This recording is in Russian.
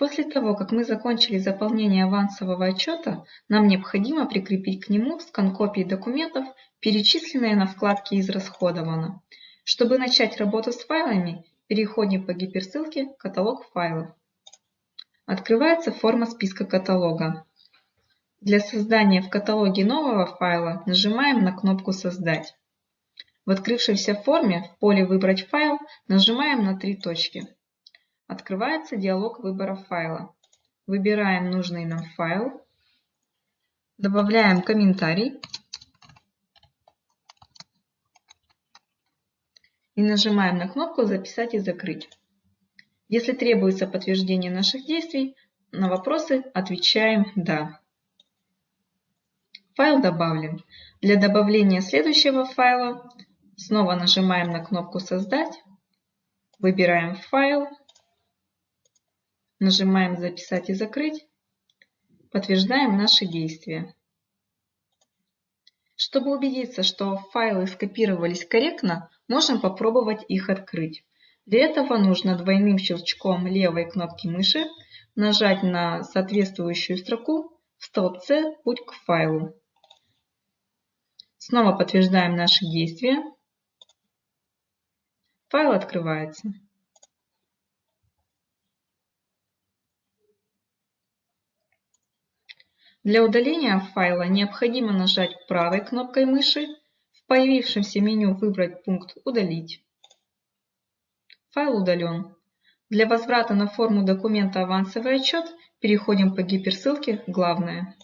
После того, как мы закончили заполнение авансового отчета, нам необходимо прикрепить к нему скан копии документов, перечисленные на вкладке «Израсходовано». Чтобы начать работу с файлами, переходим по гиперссылке «Каталог файлов». Открывается форма списка каталога. Для создания в каталоге нового файла нажимаем на кнопку «Создать». В открывшейся форме в поле «Выбрать файл» нажимаем на три точки. Открывается диалог выбора файла. Выбираем нужный нам файл, добавляем комментарий и нажимаем на кнопку «Записать и закрыть». Если требуется подтверждение наших действий, на вопросы отвечаем «Да». Файл добавлен. Для добавления следующего файла снова нажимаем на кнопку «Создать», выбираем файл, Нажимаем «Записать и закрыть». Подтверждаем наши действия. Чтобы убедиться, что файлы скопировались корректно, можем попробовать их открыть. Для этого нужно двойным щелчком левой кнопки мыши нажать на соответствующую строку в столбце «Путь к файлу». Снова подтверждаем наши действия. Файл открывается. Для удаления файла необходимо нажать правой кнопкой мыши, в появившемся меню выбрать пункт «Удалить». Файл удален. Для возврата на форму документа «Авансовый отчет» переходим по гиперссылке «Главное».